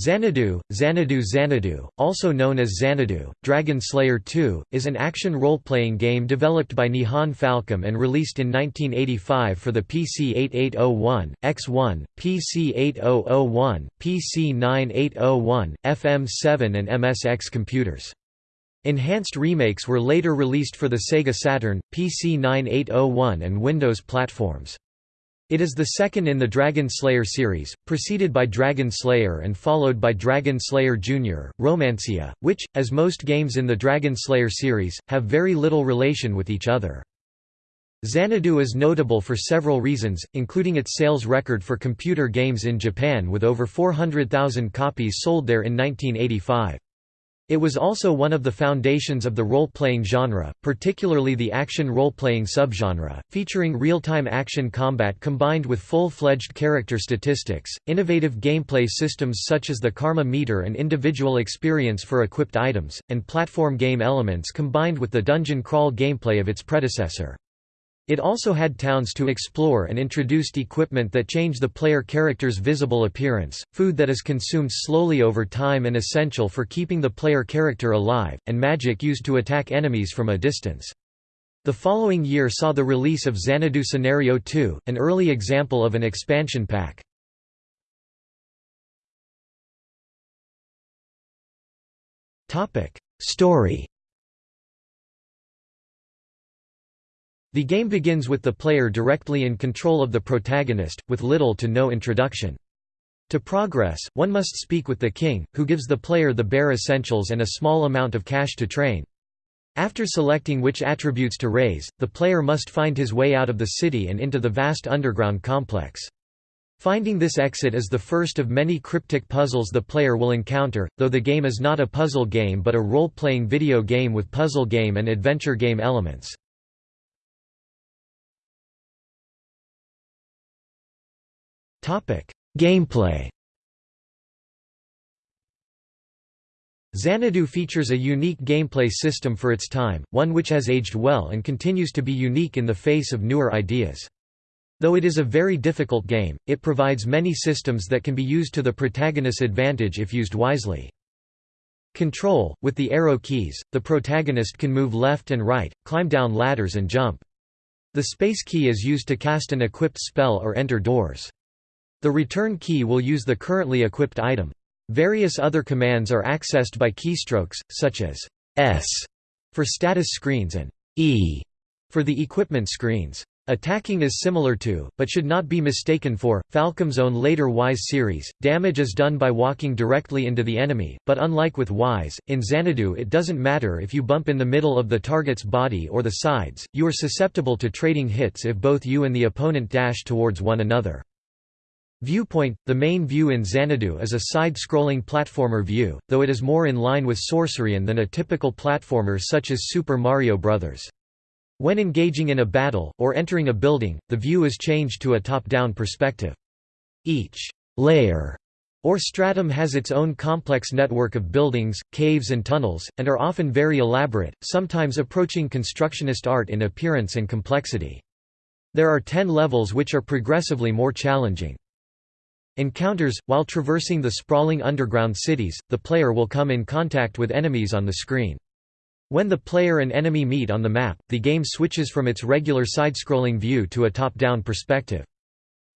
Xanadu, Xanadu Xanadu, also known as Xanadu, Dragon Slayer 2, is an action role-playing game developed by Nihon Falcom and released in 1985 for the PC 8801, X1, PC 8001, PC 9801, FM7 and MSX computers. Enhanced remakes were later released for the Sega Saturn, PC 9801 and Windows platforms. It is the second in the Dragon Slayer series, preceded by Dragon Slayer and followed by Dragon Slayer Jr., Romancia, which, as most games in the Dragon Slayer series, have very little relation with each other. Xanadu is notable for several reasons, including its sales record for computer games in Japan with over 400,000 copies sold there in 1985. It was also one of the foundations of the role-playing genre, particularly the action role-playing subgenre, featuring real-time action combat combined with full-fledged character statistics, innovative gameplay systems such as the karma meter and individual experience for equipped items, and platform game elements combined with the dungeon crawl gameplay of its predecessor. It also had towns to explore and introduced equipment that change the player character's visible appearance, food that is consumed slowly over time and essential for keeping the player character alive, and magic used to attack enemies from a distance. The following year saw the release of Xanadu Scenario 2, an early example of an expansion pack. Story The game begins with the player directly in control of the protagonist, with little to no introduction. To progress, one must speak with the king, who gives the player the bare essentials and a small amount of cash to train. After selecting which attributes to raise, the player must find his way out of the city and into the vast underground complex. Finding this exit is the first of many cryptic puzzles the player will encounter, though the game is not a puzzle game but a role-playing video game with puzzle game and adventure game elements. Gameplay Xanadu features a unique gameplay system for its time, one which has aged well and continues to be unique in the face of newer ideas. Though it is a very difficult game, it provides many systems that can be used to the protagonist's advantage if used wisely. Control – With the arrow keys, the protagonist can move left and right, climb down ladders and jump. The space key is used to cast an equipped spell or enter doors. The return key will use the currently equipped item. Various other commands are accessed by keystrokes, such as S for status screens and E for the equipment screens. Attacking is similar to, but should not be mistaken for, Falcom's own later Ys series. Damage is done by walking directly into the enemy, but unlike with Ys, in Xanadu it doesn't matter if you bump in the middle of the target's body or the sides, you are susceptible to trading hits if both you and the opponent dash towards one another. Viewpoint – The main view in Xanadu is a side-scrolling platformer view, though it is more in line with Sorcerian than a typical platformer such as Super Mario Bros. When engaging in a battle, or entering a building, the view is changed to a top-down perspective. Each «layer» or stratum has its own complex network of buildings, caves and tunnels, and are often very elaborate, sometimes approaching constructionist art in appearance and complexity. There are ten levels which are progressively more challenging. Encounters – While traversing the sprawling underground cities, the player will come in contact with enemies on the screen. When the player and enemy meet on the map, the game switches from its regular side-scrolling view to a top-down perspective.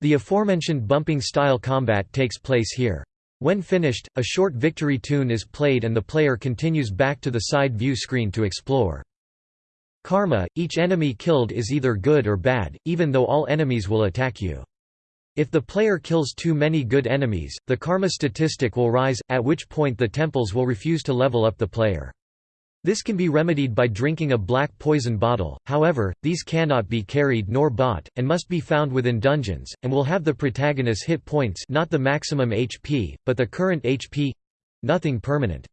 The aforementioned bumping-style combat takes place here. When finished, a short victory tune is played and the player continues back to the side view screen to explore. Karma – Each enemy killed is either good or bad, even though all enemies will attack you. If the player kills too many good enemies, the karma statistic will rise, at which point the temples will refuse to level up the player. This can be remedied by drinking a black poison bottle, however, these cannot be carried nor bought, and must be found within dungeons, and will have the protagonist's hit points not the maximum HP, but the current HP—nothing permanent.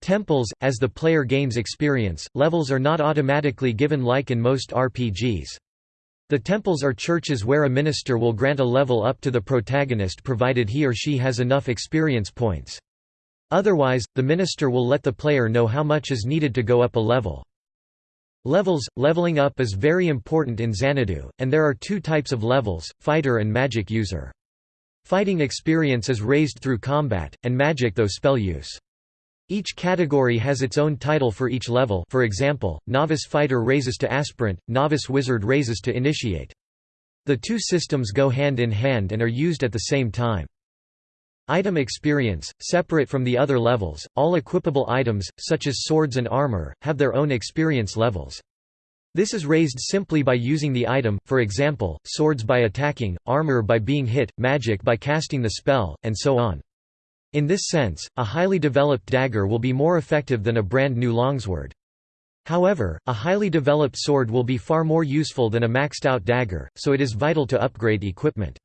Temples, as the player gains experience, levels are not automatically given like in most RPGs. The temples are churches where a minister will grant a level up to the protagonist provided he or she has enough experience points. Otherwise, the minister will let the player know how much is needed to go up a level. Levels – Leveling up is very important in Xanadu, and there are two types of levels, fighter and magic user. Fighting experience is raised through combat, and magic though spell use. Each category has its own title for each level for example, Novice Fighter raises to Aspirant, Novice Wizard raises to Initiate. The two systems go hand in hand and are used at the same time. Item experience, separate from the other levels, all equipable items, such as swords and armor, have their own experience levels. This is raised simply by using the item, for example, swords by attacking, armor by being hit, magic by casting the spell, and so on. In this sense, a highly developed dagger will be more effective than a brand new longsword. However, a highly developed sword will be far more useful than a maxed-out dagger, so it is vital to upgrade equipment.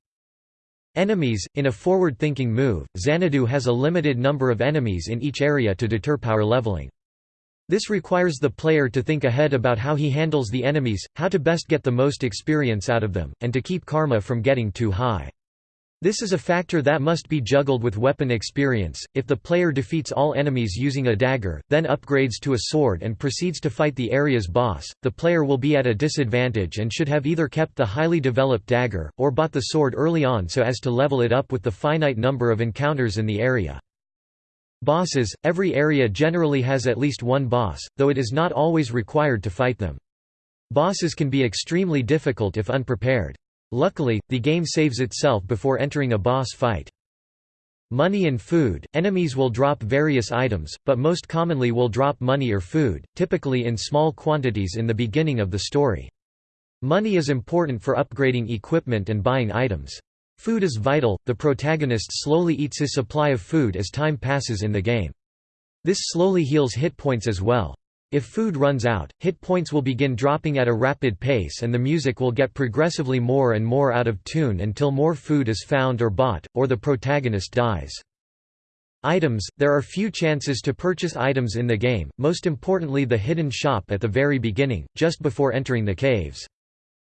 Enemies – In a forward-thinking move, Xanadu has a limited number of enemies in each area to deter power leveling. This requires the player to think ahead about how he handles the enemies, how to best get the most experience out of them, and to keep karma from getting too high. This is a factor that must be juggled with weapon experience. If the player defeats all enemies using a dagger, then upgrades to a sword and proceeds to fight the area's boss, the player will be at a disadvantage and should have either kept the highly developed dagger, or bought the sword early on so as to level it up with the finite number of encounters in the area. Bosses – Every area generally has at least one boss, though it is not always required to fight them. Bosses can be extremely difficult if unprepared. Luckily, the game saves itself before entering a boss fight. Money and food – Enemies will drop various items, but most commonly will drop money or food, typically in small quantities in the beginning of the story. Money is important for upgrading equipment and buying items. Food is vital, the protagonist slowly eats his supply of food as time passes in the game. This slowly heals hit points as well. If food runs out, hit points will begin dropping at a rapid pace and the music will get progressively more and more out of tune until more food is found or bought, or the protagonist dies. Items – There are few chances to purchase items in the game, most importantly the hidden shop at the very beginning, just before entering the caves.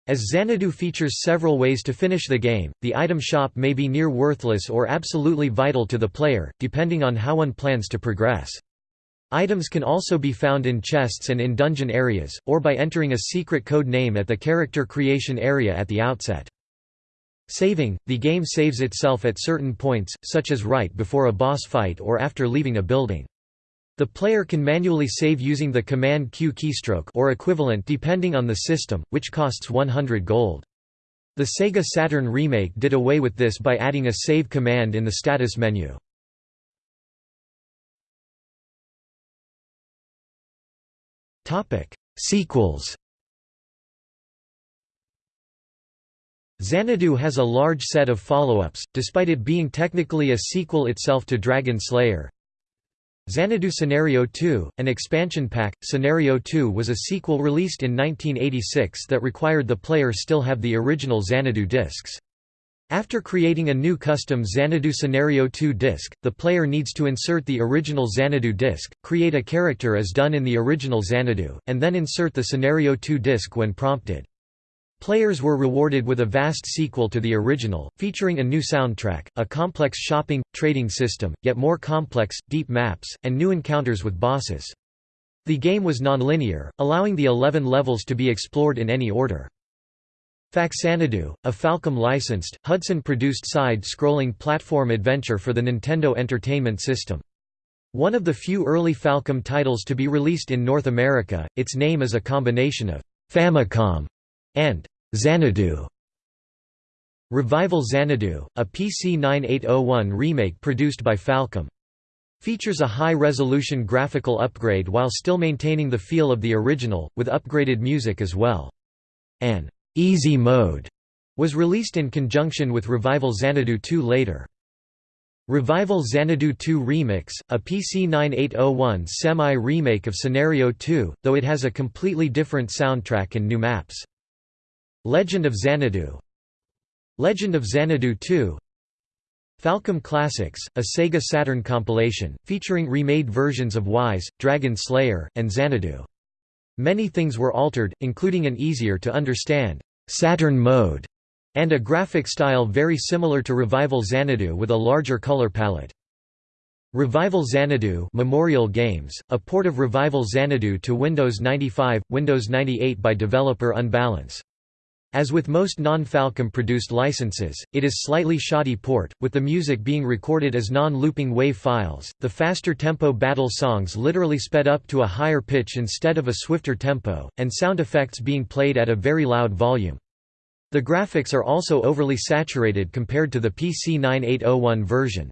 As Xanadu features several ways to finish the game, the item shop may be near worthless or absolutely vital to the player, depending on how one plans to progress. Items can also be found in chests and in dungeon areas, or by entering a secret code name at the character creation area at the outset. Saving – The game saves itself at certain points, such as right before a boss fight or after leaving a building. The player can manually save using the Command Q keystroke or equivalent depending on the system, which costs 100 gold. The Sega Saturn remake did away with this by adding a save command in the status menu. Sequels Xanadu has a large set of follow-ups, despite it being technically a sequel itself to Dragon Slayer. Xanadu Scenario 2, an expansion pack, Scenario 2 was a sequel released in 1986 that required the player still have the original Xanadu discs. After creating a new custom Xanadu Scenario 2 disc, the player needs to insert the original Xanadu disc, create a character as done in the original Xanadu, and then insert the Scenario 2 disc when prompted. Players were rewarded with a vast sequel to the original, featuring a new soundtrack, a complex shopping, trading system, yet more complex, deep maps, and new encounters with bosses. The game was non-linear, allowing the 11 levels to be explored in any order. Faxanadu, a Falcom-licensed, Hudson-produced side-scrolling platform adventure for the Nintendo Entertainment System. One of the few early Falcom titles to be released in North America, its name is a combination of Famicom and Xanadu. Revival Xanadu, a PC 9801 remake produced by Falcom. Features a high-resolution graphical upgrade while still maintaining the feel of the original, with upgraded music as well. An Easy Mode was released in conjunction with Revival Xanadu 2 later. Revival Xanadu 2 Remix, a PC 9801 semi-remake of Scenario 2, though it has a completely different soundtrack and new maps. Legend of Xanadu Legend of Xanadu 2 Falcom Classics, a Sega Saturn compilation, featuring remade versions of Ys, Dragon Slayer, and Xanadu. Many things were altered, including an easier-to-understand Saturn mode, and a graphic style very similar to Revival Xanadu with a larger color palette. Revival Xanadu Memorial Games, a port of Revival Xanadu to Windows 95, Windows 98 by developer Unbalance. As with most non-Falcom produced licenses, it is slightly shoddy port, with the music being recorded as non-looping WAV files, the faster tempo battle songs literally sped up to a higher pitch instead of a swifter tempo, and sound effects being played at a very loud volume. The graphics are also overly saturated compared to the PC 9801 version.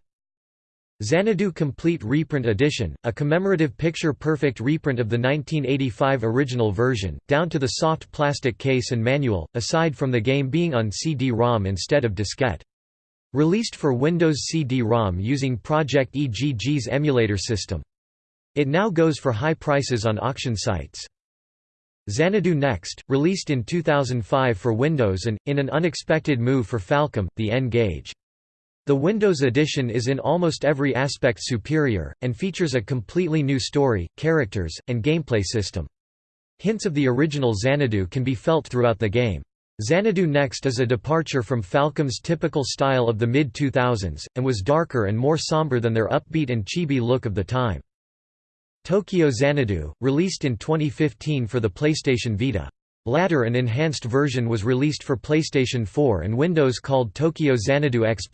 Xanadu Complete Reprint Edition, a commemorative picture-perfect reprint of the 1985 original version, down to the soft plastic case and manual, aside from the game being on CD-ROM instead of diskette. Released for Windows CD-ROM using Project EGG's emulator system. It now goes for high prices on auction sites. Xanadu Next, released in 2005 for Windows and, in an unexpected move for Falcom, the N-Gage. The Windows edition is in almost every aspect superior, and features a completely new story, characters, and gameplay system. Hints of the original Xanadu can be felt throughout the game. Xanadu Next is a departure from Falcom's typical style of the mid-2000s, and was darker and more somber than their upbeat and chibi look of the time. Tokyo Xanadu, released in 2015 for the PlayStation Vita. Latter an enhanced version was released for PlayStation 4 and Windows called Tokyo Xanadu X+.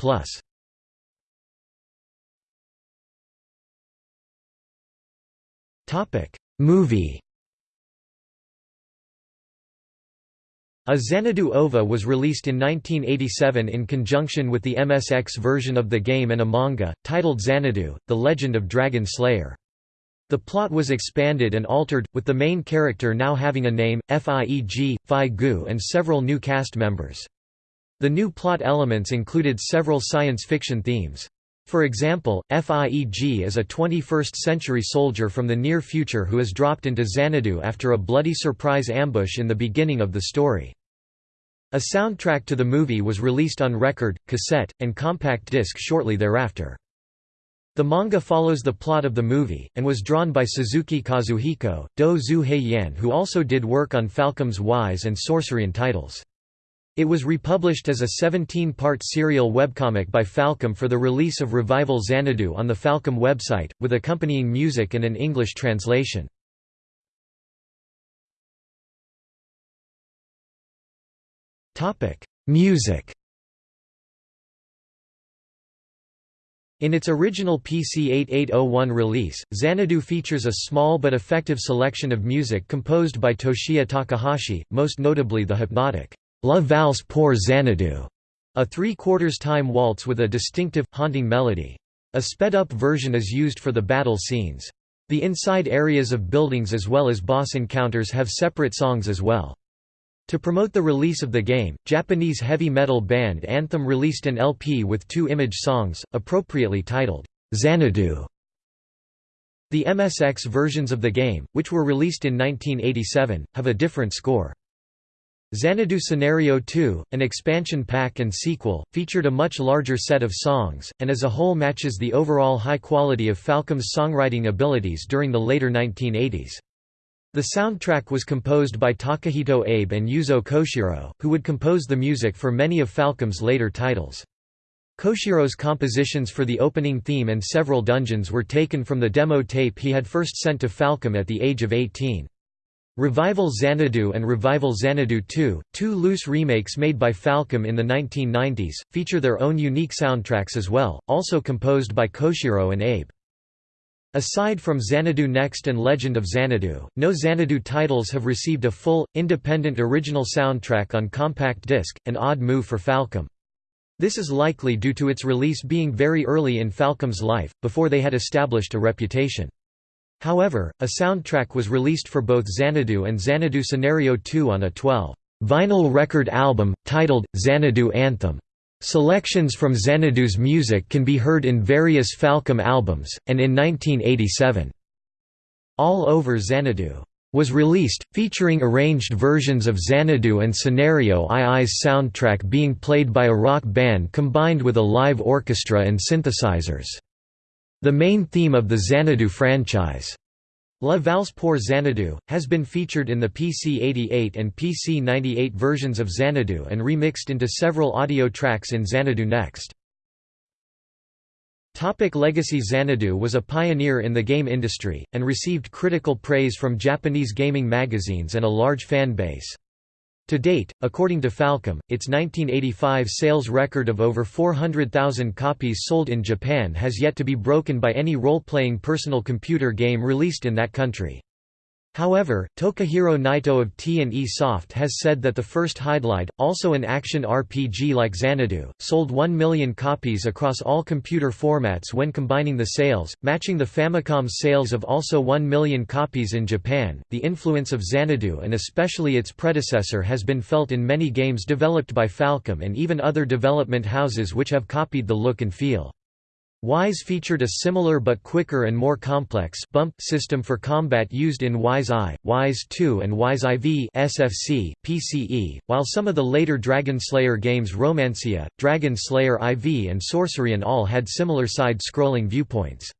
Movie A Xanadu OVA was released in 1987 in conjunction with the MSX version of the game and a manga, titled Xanadu, The Legend of Dragon Slayer. The plot was expanded and altered, with the main character now having a name, FIEG, Phi Gu and several new cast members. The new plot elements included several science fiction themes. For example, FIEG is a 21st-century soldier from the near future who is dropped into Xanadu after a bloody surprise ambush in the beginning of the story. A soundtrack to the movie was released on record, cassette, and compact disc shortly thereafter. The manga follows the plot of the movie, and was drawn by Suzuki Kazuhiko, Do Zu Yan who also did work on Falcom's Ys and Sorcerian titles. It was republished as a 17-part serial webcomic by Falcom for the release of Revival Xanadu on the Falcom website, with accompanying music and an English translation. Music In its original PC 8801 release, Xanadu features a small but effective selection of music composed by Toshiya Takahashi, most notably the hypnotic La Valse pour Xanadu, a three-quarters time waltz with a distinctive, haunting melody. A sped-up version is used for the battle scenes. The inside areas of buildings as well as boss encounters have separate songs as well. To promote the release of the game, Japanese heavy metal band Anthem released an LP with two image songs, appropriately titled, Xanadu. The MSX versions of the game, which were released in 1987, have a different score. Xanadu Scenario 2, an expansion pack and sequel, featured a much larger set of songs, and as a whole matches the overall high quality of Falcom's songwriting abilities during the later 1980s. The soundtrack was composed by Takahito Abe and Yuzo Koshiro, who would compose the music for many of Falcom's later titles. Koshiro's compositions for the opening theme and several dungeons were taken from the demo tape he had first sent to Falcom at the age of 18. Revival Xanadu and Revival Xanadu 2, two loose remakes made by Falcom in the 1990s, feature their own unique soundtracks as well, also composed by Koshiro and Abe. Aside from Xanadu Next and Legend of Xanadu, no Xanadu titles have received a full, independent original soundtrack on compact disc, an odd move for Falcom. This is likely due to its release being very early in Falcom's life, before they had established a reputation. However, a soundtrack was released for both Xanadu and Xanadu Scenario 2 on a 12 vinyl record album, titled, Xanadu Anthem. Selections from Xanadu's music can be heard in various Falcom albums, and in 1987, All Over Xanadu was released, featuring arranged versions of Xanadu and Scenario II's soundtrack being played by a rock band combined with a live orchestra and synthesizers. The main theme of the Xanadu franchise, La Valse pour Xanadu, has been featured in the PC-88 and PC-98 versions of Xanadu and remixed into several audio tracks in Xanadu Next. Topic Legacy Xanadu was a pioneer in the game industry, and received critical praise from Japanese gaming magazines and a large fan base. To date, according to Falcom, its 1985 sales record of over 400,000 copies sold in Japan has yet to be broken by any role-playing personal computer game released in that country. However, Tokihiro Naito of T&E Soft has said that the first Hydlide, also an action RPG like Xanadu, sold 1 million copies across all computer formats when combining the sales, matching the Famicom's sales of also 1 million copies in Japan. The influence of Xanadu and especially its predecessor has been felt in many games developed by Falcom and even other development houses which have copied the look and feel. Ys featured a similar but quicker and more complex bump system for combat used in Ys I, Ys II and Ys IV SFC, PCE, while some of the later Dragon Slayer games Romancia, Dragon Slayer IV and Sorcerian all had similar side-scrolling viewpoints.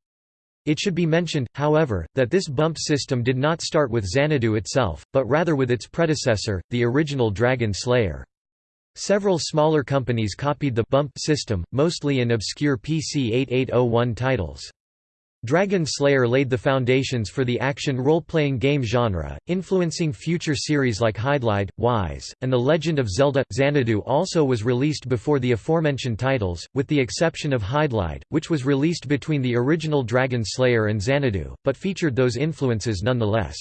It should be mentioned, however, that this bump system did not start with Xanadu itself, but rather with its predecessor, the original Dragon Slayer. Several smaller companies copied the bump system, mostly in obscure PC 8801 titles. Dragon Slayer laid the foundations for the action role-playing game genre, influencing future series like Hydlide, Ys, and The Legend of Zelda. Xanadu also was released before the aforementioned titles, with the exception of Hydlide, which was released between the original Dragon Slayer and Xanadu, but featured those influences nonetheless.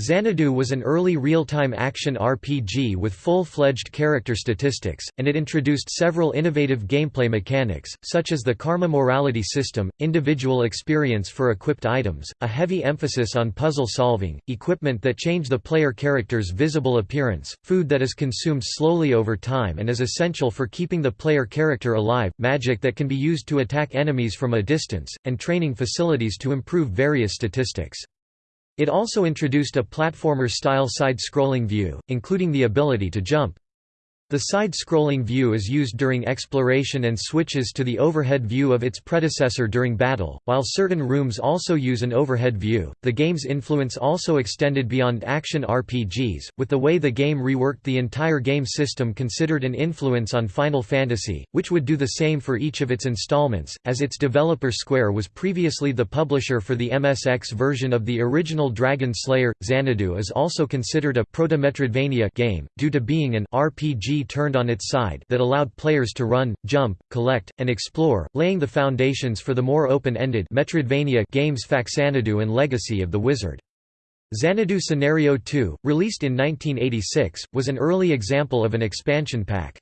Xanadu was an early real-time action RPG with full-fledged character statistics, and it introduced several innovative gameplay mechanics, such as the Karma morality system, individual experience for equipped items, a heavy emphasis on puzzle solving, equipment that change the player character's visible appearance, food that is consumed slowly over time and is essential for keeping the player character alive, magic that can be used to attack enemies from a distance, and training facilities to improve various statistics. It also introduced a platformer-style side-scrolling view, including the ability to jump. The side-scrolling view is used during exploration and switches to the overhead view of its predecessor during battle, while certain rooms also use an overhead view. The game's influence also extended beyond action RPGs, with the way the game reworked the entire game system considered an influence on Final Fantasy, which would do the same for each of its installments, as its developer Square was previously the publisher for the MSX version of the original Dragon Slayer. Xanadu is also considered a proto-Metroidvania game, due to being an RPG turned on its side that allowed players to run, jump, collect, and explore, laying the foundations for the more open-ended Metroidvania games Faxanadu and Legacy of the Wizard. Xanadu Scenario 2, released in 1986, was an early example of an expansion pack.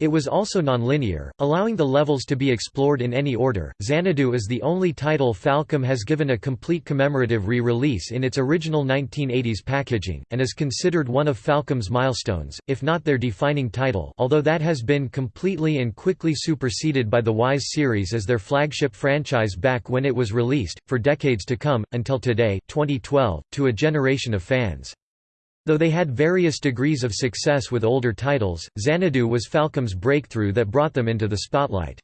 It was also nonlinear, allowing the levels to be explored in any order. Xanadu is the only title Falcom has given a complete commemorative re-release in its original 1980s packaging, and is considered one of Falcom's milestones, if not their defining title although that has been completely and quickly superseded by the Ys series as their flagship franchise back when it was released, for decades to come, until today 2012, to a generation of fans. Though they had various degrees of success with older titles, Xanadu was Falcom's breakthrough that brought them into the spotlight.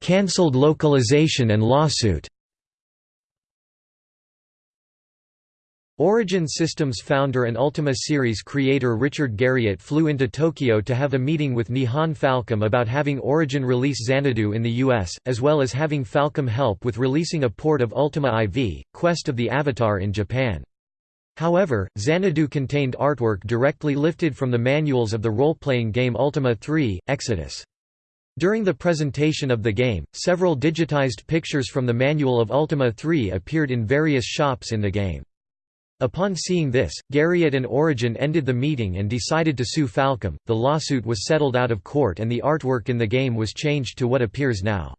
Cancelled localization and lawsuit Origin Systems founder and Ultima series creator Richard Garriott flew into Tokyo to have a meeting with Nihon Falcom about having Origin release Xanadu in the US, as well as having Falcom help with releasing a port of Ultima IV, Quest of the Avatar in Japan. However, Xanadu contained artwork directly lifted from the manuals of the role-playing game Ultima 3, Exodus. During the presentation of the game, several digitized pictures from the manual of Ultima 3 appeared in various shops in the game. Upon seeing this, Garriott and Origin ended the meeting and decided to sue Falcom. The lawsuit was settled out of court and the artwork in the game was changed to what appears now.